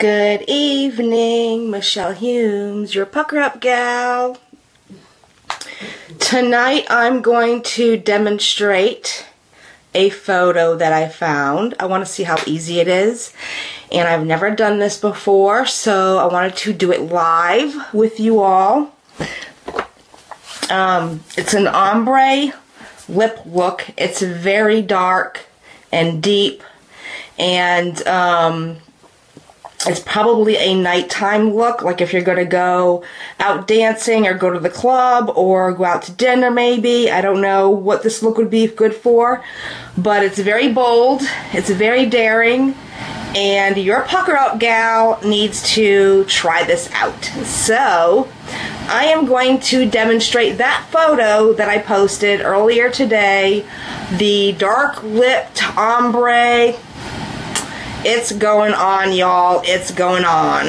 Good evening, Michelle Humes, your pucker up gal. Tonight I'm going to demonstrate a photo that I found. I want to see how easy it is. And I've never done this before, so I wanted to do it live with you all. Um, it's an ombre lip look. It's very dark and deep. And um, it's probably a nighttime look, like if you're going to go out dancing or go to the club or go out to dinner maybe. I don't know what this look would be good for, but it's very bold, it's very daring, and your pucker up gal needs to try this out. So, I am going to demonstrate that photo that I posted earlier today, the dark lipped ombre it's going on, y'all. It's going on.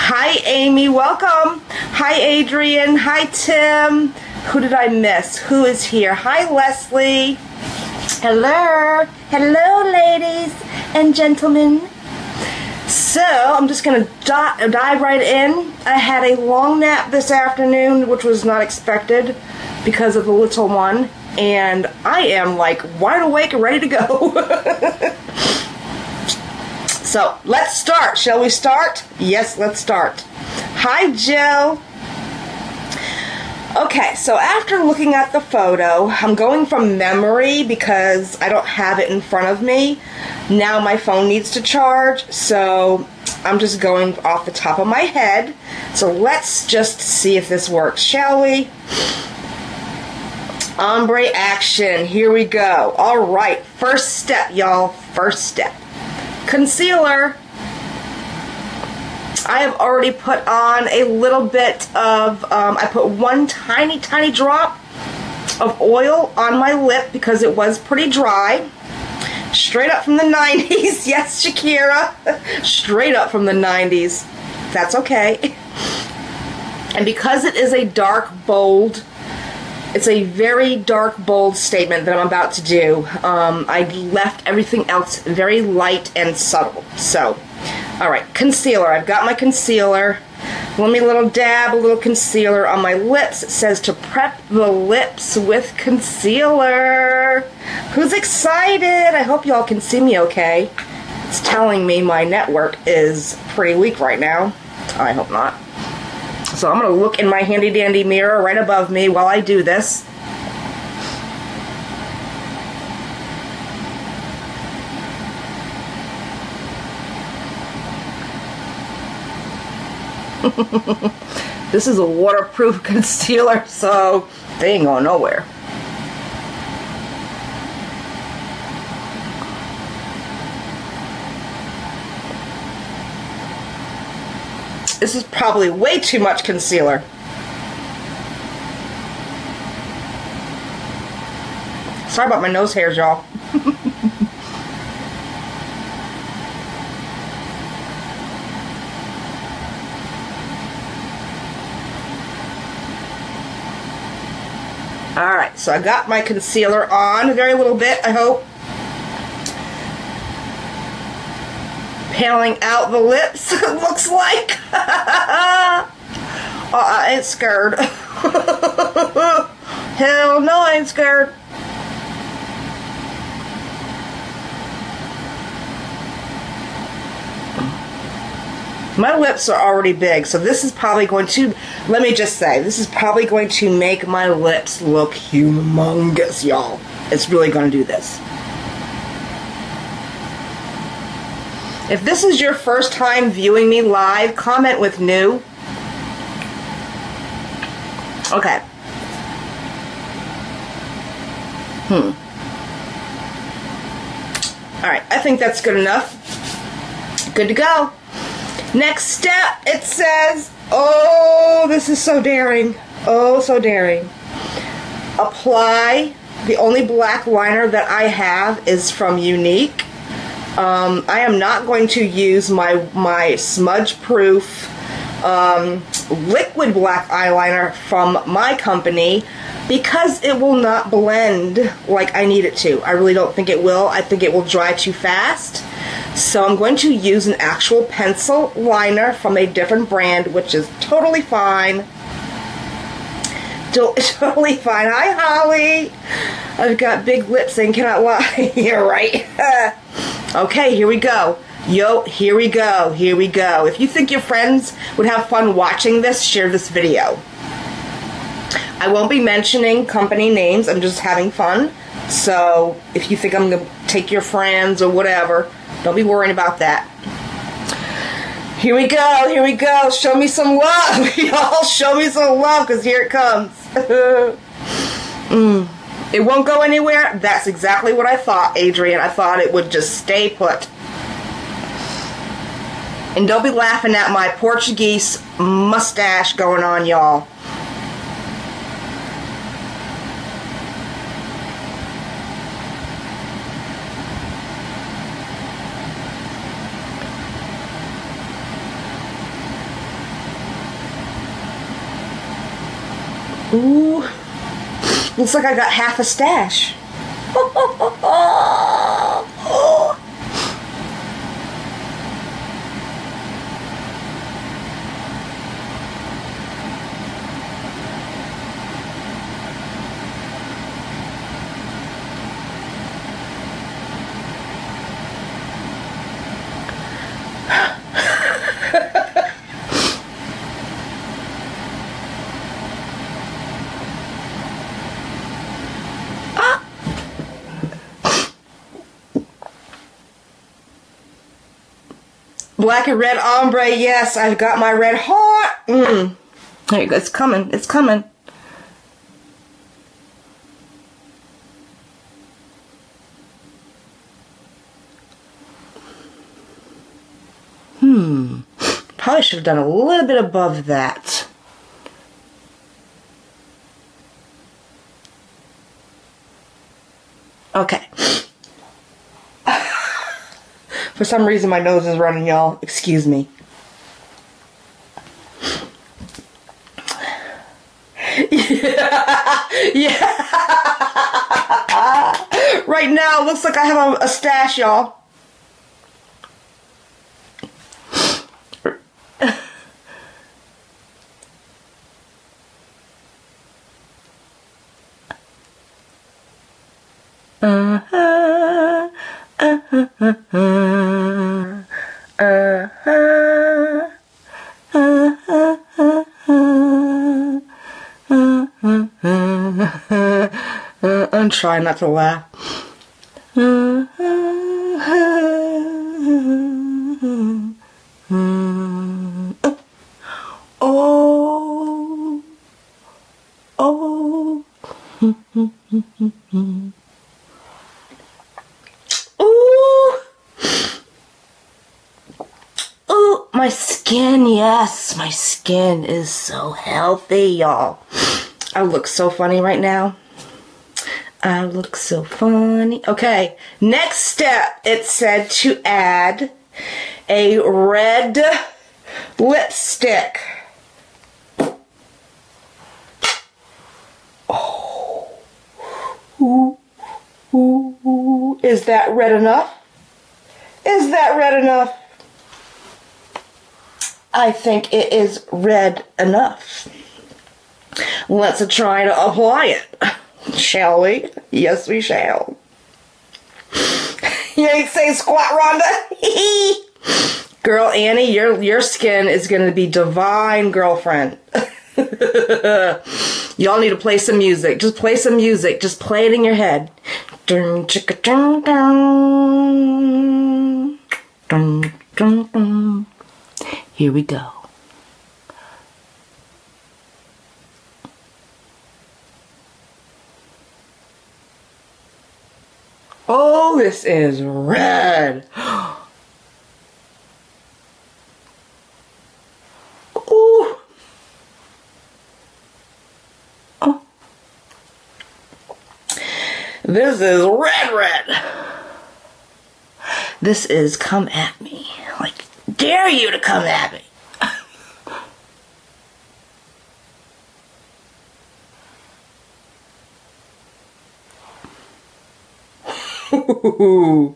Hi, Amy. Welcome. Hi, Adrian. Hi, Tim. Who did I miss? Who is here? Hi, Leslie. Hello. Hello, ladies and gentlemen. So, I'm just going to dive right in. I had a long nap this afternoon, which was not expected because of the little one. And I am like wide awake and ready to go. So let's start. Shall we start? Yes, let's start. Hi, Jill. Okay, so after looking at the photo, I'm going from memory because I don't have it in front of me. Now my phone needs to charge, so I'm just going off the top of my head. So let's just see if this works, shall we? Ombre action. Here we go. All right, first step, y'all. First step. Concealer. I have already put on a little bit of, um, I put one tiny, tiny drop of oil on my lip because it was pretty dry. Straight up from the 90s. Yes, Shakira. Straight up from the 90s. That's okay. And because it is a dark, bold it's a very dark, bold statement that I'm about to do. Um, I left everything else very light and subtle. So, all right, concealer. I've got my concealer. Let me a little dab a little concealer on my lips. It says to prep the lips with concealer. Who's excited? I hope y'all can see me okay. It's telling me my network is pretty weak right now. I hope not. So I'm going to look in my handy dandy mirror right above me while I do this. this is a waterproof concealer, so they ain't going nowhere. This is probably way too much concealer. Sorry about my nose hairs, y'all. Alright, so I got my concealer on, a very little bit, I hope. Paneling out the lips, it looks like. oh, I ain't scared. Hell no, I ain't scared. My lips are already big, so this is probably going to, let me just say, this is probably going to make my lips look humongous, y'all. It's really going to do this. If this is your first time viewing me live, comment with new. Okay. Hmm. Alright, I think that's good enough. Good to go. Next step, it says, oh, this is so daring. Oh, so daring. Apply. The only black liner that I have is from Younique. Um, I am not going to use my, my smudge proof um, liquid black eyeliner from my company because it will not blend like I need it to. I really don't think it will. I think it will dry too fast. So I'm going to use an actual pencil liner from a different brand, which is totally fine. Totally fine. Hi, Holly. I've got big lips and cannot lie. You're right. okay, here we go. Yo, here we go. Here we go. If you think your friends would have fun watching this, share this video. I won't be mentioning company names. I'm just having fun. So if you think I'm going to take your friends or whatever, don't be worrying about that. Here we go, here we go. Show me some love. Y'all show me some love because here it comes. mm. It won't go anywhere. That's exactly what I thought, Adrian. I thought it would just stay put. And don't be laughing at my Portuguese mustache going on, y'all. Ooh. Looks like I got half a stash. Black and red ombre, yes, I've got my red heart. Mm. There you go, it's coming, it's coming. Hmm, probably should have done a little bit above that. Okay. For some reason, my nose is running, y'all. Excuse me. yeah. yeah. right now, looks like I have a, a stash, y'all. uh-huh. I'm trying not to laugh. Oh, oh. Ooh. Ooh, my skin, yes, my skin is so healthy, y'all. I look so funny right now. I look so funny. Okay, next step, it said to add a red lipstick. Oh, ooh, ooh, is that red enough? Is that red enough? I think it is red enough. Let's try to apply it. Shall we? Yes, we shall. you ain't say squat, Rhonda. Girl, Annie, your your skin is gonna be divine, girlfriend. Y'all need to play some music. Just play some music. Just play it in your head. Dun, chicka, dun, dun. Dun, dun, dun. Here we go. Oh, this is red. Ooh. Oh. This is red, red. This is come at me. Dare you to come at me.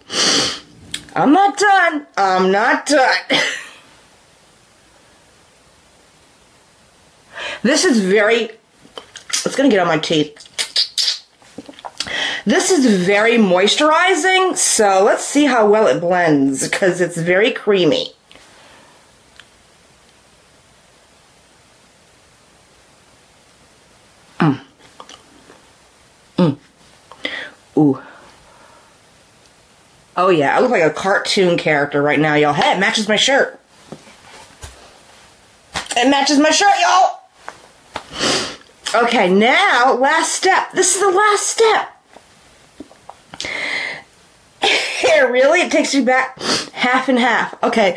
I'm not done. I'm not done. this is very, it's going to get on my teeth. This is very moisturizing, so let's see how well it blends because it's very creamy. Ooh. Oh yeah, I look like a cartoon character right now, y'all. Hey, it matches my shirt. It matches my shirt, y'all. Okay, now, last step. This is the last step. Really? It takes you back half and half. Okay.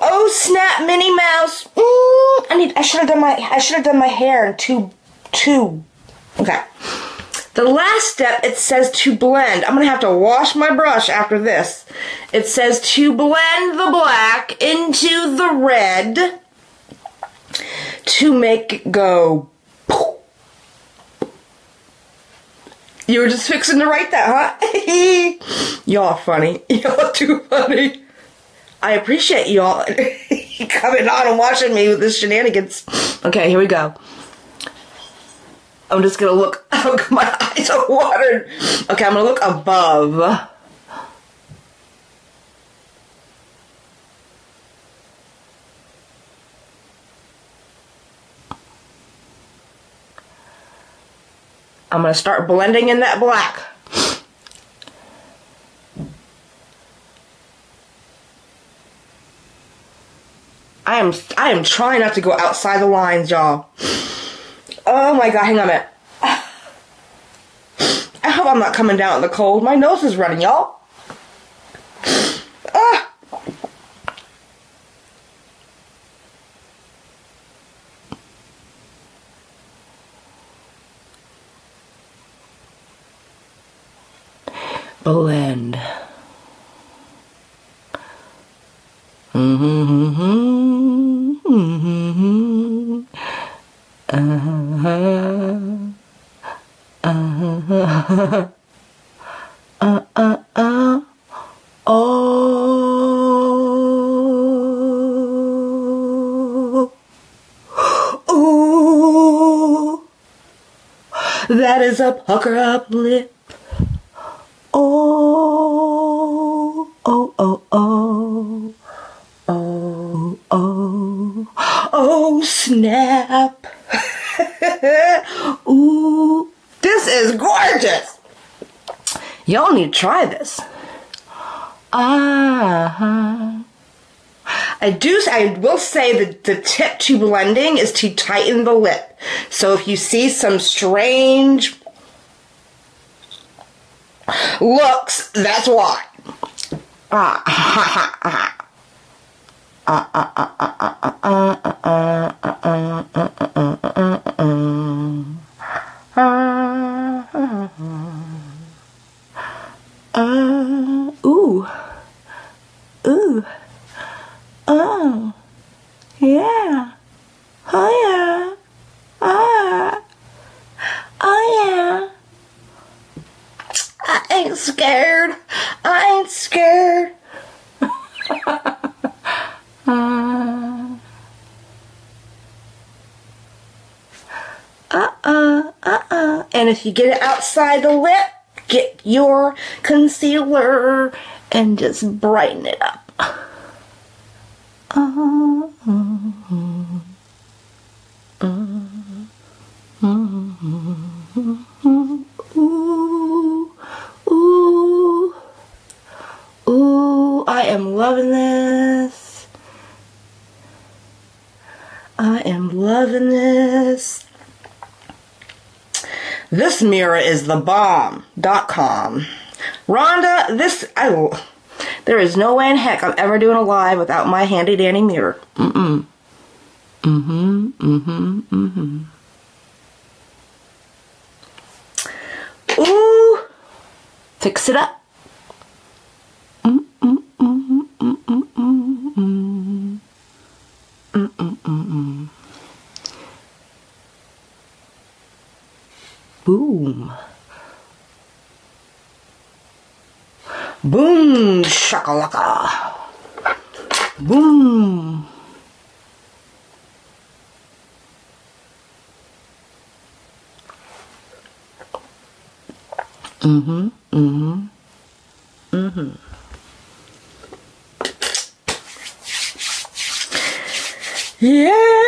Oh snap, Minnie Mouse. Mm, I need. I should have done my. I should have done my hair in two, two. Okay. The last step, it says to blend. I'm gonna have to wash my brush after this. It says to blend the black into the red to make it go. You were just fixing to write that, huh? y'all funny. Y'all too funny. I appreciate y'all coming on and watching me with this shenanigans. Okay, here we go. I'm just gonna look. My eyes are watered. Okay, I'm gonna look above. I'm to start blending in that black. I am I am trying not to go outside the lines, y'all. My god, hang on a minute. I hope I'm not coming down in the cold. My nose is running, y'all. Uh-huh. Uh-uh-uh. Oh. Ooh. That is a pucker up lip. Need to try this. Ah. I do. I will say that the tip to blending is to tighten the lip. So if you see some strange looks, that's why. ooh. Ooh. Oh. Yeah. Oh yeah. Ah. Oh yeah. I ain't scared. I ain't scared. uh-uh, uh-uh. And if you get it outside the lip, get your concealer and just brighten it up. Uh-huh. Ooh, ooh, ooh, I am loving this. I am loving this. This mirror is the bomb.com. Rhonda, this, I, there is no way in heck I'm ever doing a live without my handy dandy mirror. Mm-mm. Mm-hmm, mm-hmm, mm-hmm. Ooh, fix it up. かわか。ブーン。うんふん、うんふん、うんふん。イエーイ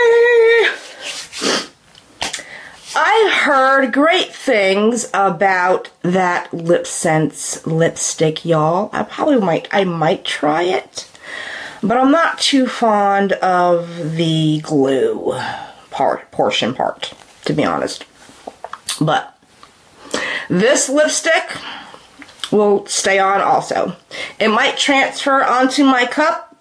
heard great things about that LipSense lipstick, y'all. I probably might, I might try it, but I'm not too fond of the glue part, portion part, to be honest. But this lipstick will stay on also. It might transfer onto my cup,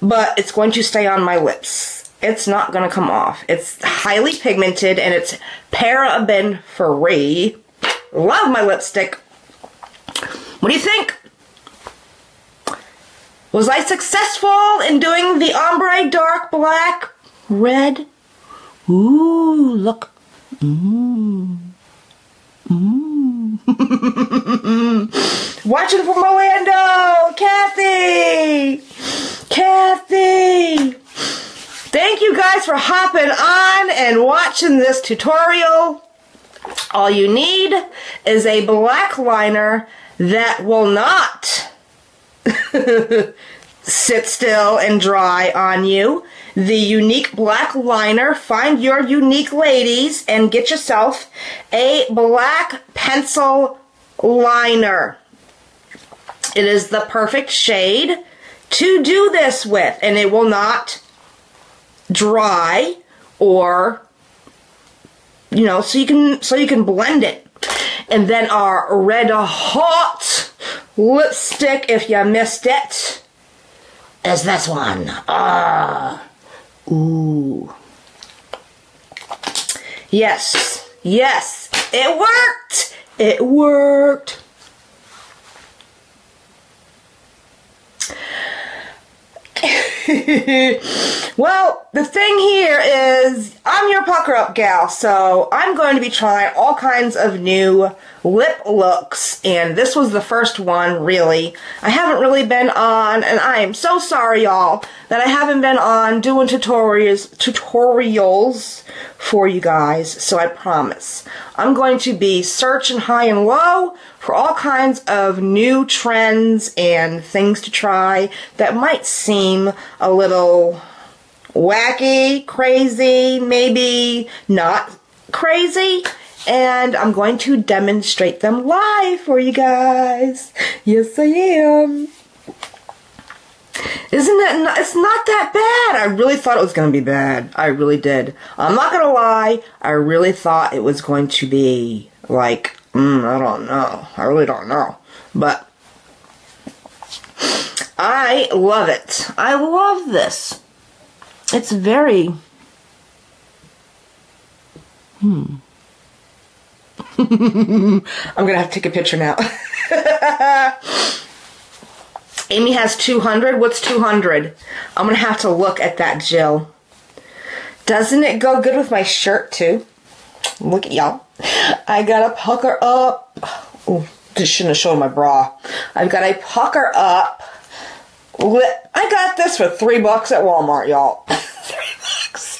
but it's going to stay on my lips it's not going to come off. It's highly pigmented and it's paraben free. Love my lipstick. What do you think? Was I successful in doing the ombre dark black red? Ooh, look. Mmm. Mmm. Watching from Orlando, Kathy. Kathy. Thank you guys for hopping on and watching this tutorial. All you need is a black liner that will not sit still and dry on you. The unique black liner. Find your unique ladies and get yourself a black pencil liner. It is the perfect shade to do this with and it will not dry or you know so you can so you can blend it. And then our red hot lipstick if you missed it is this one. Ah. Ooh. Yes. Yes. It worked. It worked. Well, the thing here is I'm your pucker up gal, so I'm going to be trying all kinds of new lip looks, and this was the first one, really. I haven't really been on, and I am so sorry, y'all, that I haven't been on doing tutorials, tutorials for you guys, so I promise. I'm going to be searching high and low for all kinds of new trends and things to try that might seem a little wacky, crazy, maybe not crazy. And I'm going to demonstrate them live for you guys. Yes, I am. Isn't it? Not, it's not that bad. I really thought it was going to be bad. I really did. I'm not going to lie. I really thought it was going to be like Mm, I don't know. I really don't know. But I love it. I love this. It's very. Hmm. I'm gonna have to take a picture now. Amy has 200. What's 200? I'm gonna have to look at that Jill. Doesn't it go good with my shirt too? Look at y'all. I got a pucker up. Oh, just shouldn't have shown my bra. I've got a pucker up. I got this for three bucks at Walmart, y'all. three bucks.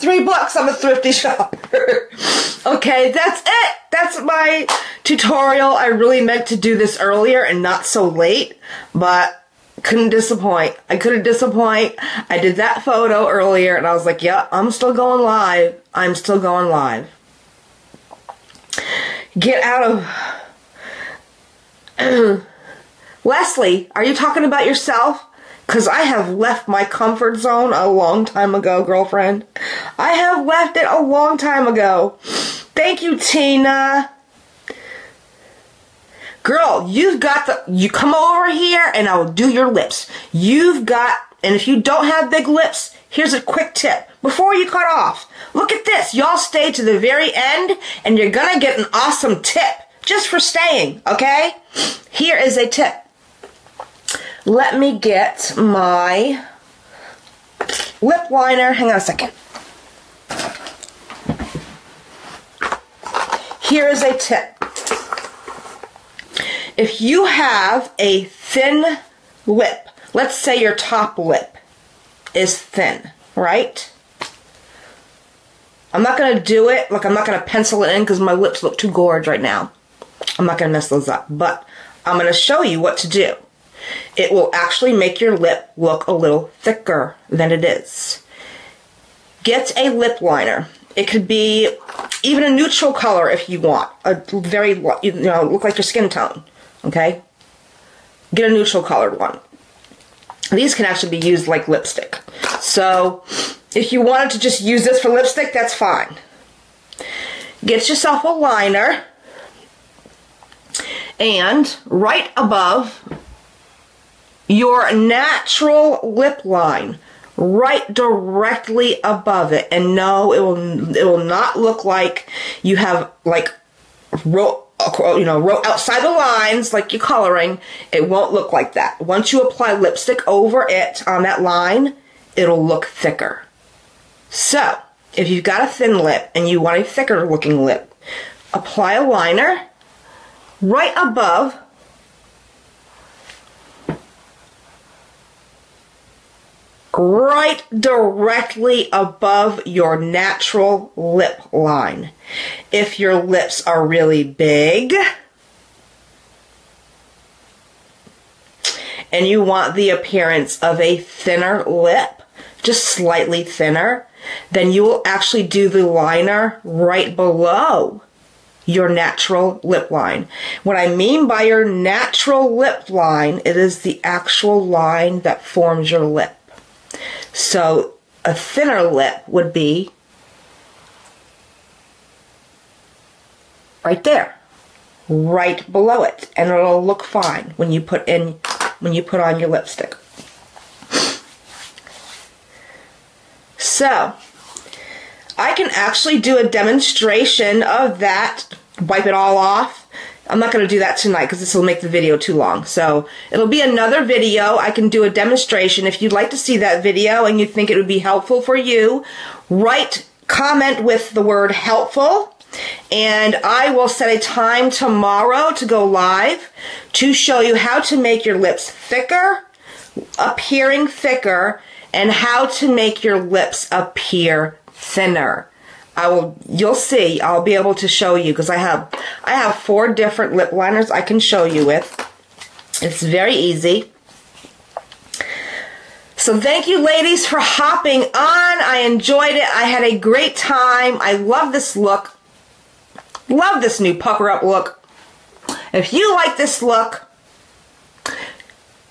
Three bucks. I'm a thrifty shopper. okay, that's it. That's my tutorial. I really meant to do this earlier and not so late, but couldn't disappoint. I couldn't disappoint. I did that photo earlier and I was like, yeah, I'm still going live. I'm still going live get out of. Leslie, are you talking about yourself? Because I have left my comfort zone a long time ago, girlfriend. I have left it a long time ago. Thank you, Tina. Girl, you've got the. You come over here and I will do your lips. You've got. And if you don't have big lips, here's a quick tip before you cut off. Look at this. Y'all stay to the very end and you're gonna get an awesome tip just for staying, okay? Here is a tip. Let me get my lip liner. Hang on a second. Here is a tip. If you have a thin lip, let's say your top lip is thin, right? I'm not going to do it, like I'm not going to pencil it in because my lips look too gorge right now. I'm not going to mess those up, but I'm going to show you what to do. It will actually make your lip look a little thicker than it is. Get a lip liner. It could be even a neutral color if you want. A very, you know, look like your skin tone. Okay? Get a neutral colored one. These can actually be used like lipstick. So, if you wanted to just use this for lipstick, that's fine. Get yourself a liner. And right above your natural lip line, right directly above it. And no, it will it will not look like you have like you know wrote outside the lines like you're coloring. It won't look like that. Once you apply lipstick over it on that line, it'll look thicker. So, if you've got a thin lip and you want a thicker looking lip, apply a liner right above right directly above your natural lip line. If your lips are really big and you want the appearance of a thinner lip, just slightly thinner, then you will actually do the liner right below your natural lip line. What I mean by your natural lip line, it is the actual line that forms your lip. So a thinner lip would be right there, right below it, and it'll look fine when you put in when you put on your lipstick. So, I can actually do a demonstration of that, wipe it all off, I'm not going to do that tonight because this will make the video too long. So it'll be another video. I can do a demonstration. If you'd like to see that video and you think it would be helpful for you, write comment with the word helpful and I will set a time tomorrow to go live to show you how to make your lips thicker, appearing thicker, and how to make your lips appear thinner. I will, you'll see, I'll be able to show you because I have, I have four different lip liners I can show you with. It's very easy. So thank you ladies for hopping on. I enjoyed it. I had a great time. I love this look. Love this new pucker up look. If you like this look,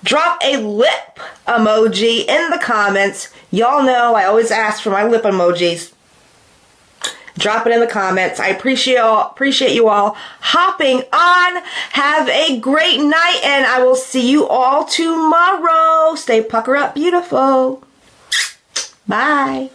drop a lip emoji in the comments. Y'all know I always ask for my lip emojis. Drop it in the comments. I appreciate all, appreciate you all hopping on. Have a great night and I will see you all tomorrow. Stay pucker up beautiful. Bye.